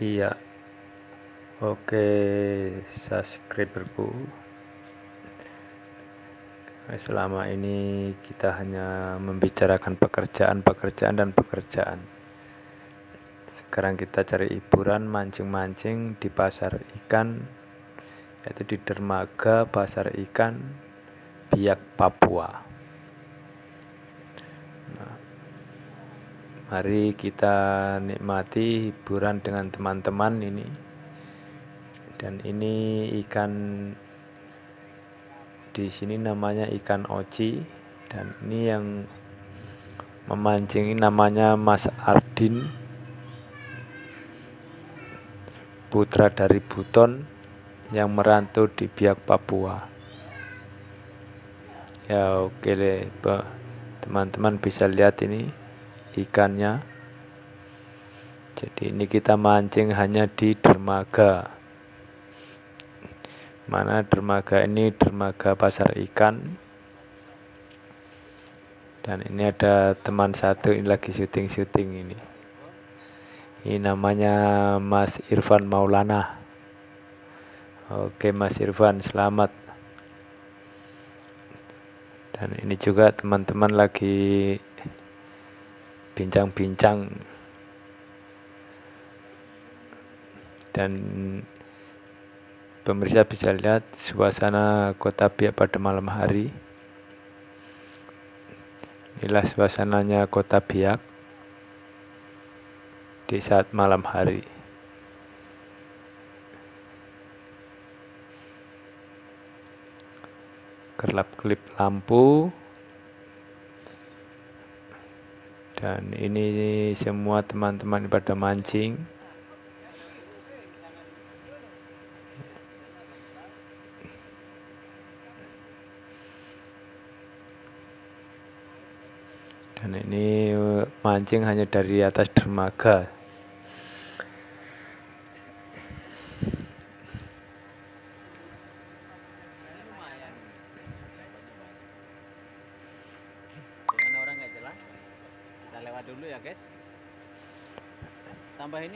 Iya. Oke, subscriberku. Selama ini kita hanya membicarakan pekerjaan, pekerjaan, dan pekerjaan. Sekarang kita cari hiburan, mancing-mancing di pasar ikan, yaitu di dermaga pasar ikan Biak Papua. Mari kita nikmati hiburan dengan teman-teman ini. Dan ini ikan di sini namanya ikan oci. Dan ini yang memancing namanya Mas Ardin putra dari Buton yang merantau di Biak Papua. Ya oke deh teman-teman bisa lihat ini ikannya. Jadi ini kita mancing hanya di dermaga. Mana dermaga ini? Dermaga pasar ikan. Dan ini ada teman satu ini lagi syuting-syuting ini. Ini namanya Mas Irfan Maulana. Oke Mas Irfan selamat. Dan ini juga teman-teman lagi bincang-bincang dan Pemirsa bisa lihat suasana kota Biak pada malam hari. Inilah suasananya kota Biak di saat malam hari. Kerlap-kelip lampu. Dan ini semua teman-teman pada mancing. dan ini mancing hanya dari atas dermaga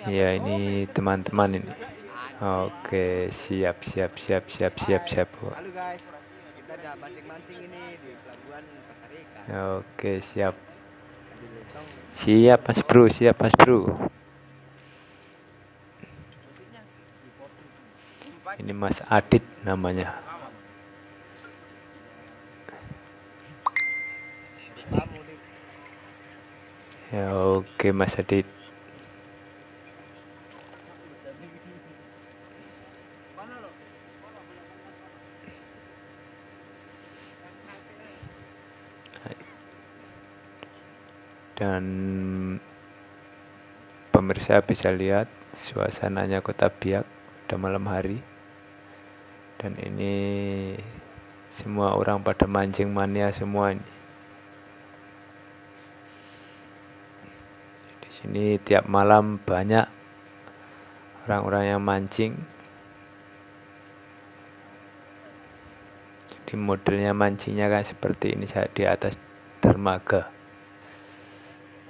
ya ini teman-teman ini. Oke siap siap siap siap siap siap halo guys. Kita ada mancing-mancing ini di pelabuhan oke siap. Siap Mas Bro, siap Mas Bro. Ini Mas Adit namanya. Ya oke Mas Adit. dan pemirsa bisa lihat suasananya kota Biak pada malam hari dan ini semua orang pada mancing mania semua ini di sini tiap malam banyak orang-orang yang mancing. Jadi modelnya mancingnya kan seperti ini di atas dermaga.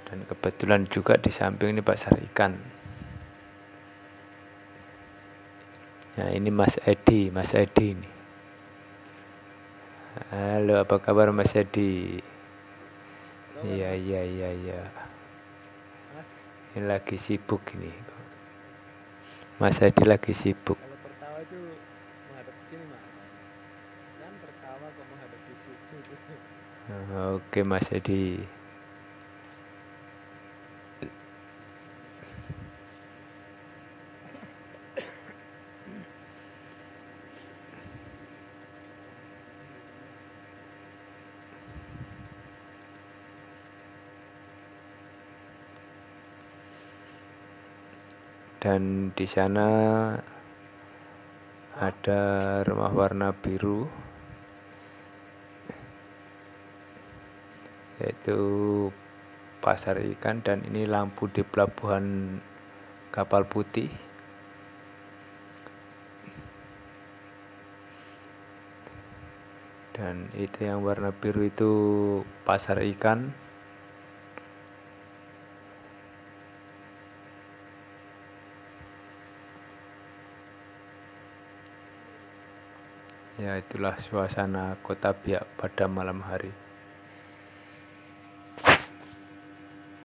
Dan kebetulan juga di samping ini pasar ikan. Nah ini Mas Edi Mas Edi ini. Halo apa kabar Mas Edi? Iya iya iya iya ini lagi sibuk ini. Mas Edi lagi sibuk. Oke Mas Edi dan di sana ada rumah warna biru yaitu pasar ikan. Dan ini lampu di pelabuhan kapal putih. Dan itu yang warna biru itu pasar ikan ya itulah suasana kota biak pada malam hari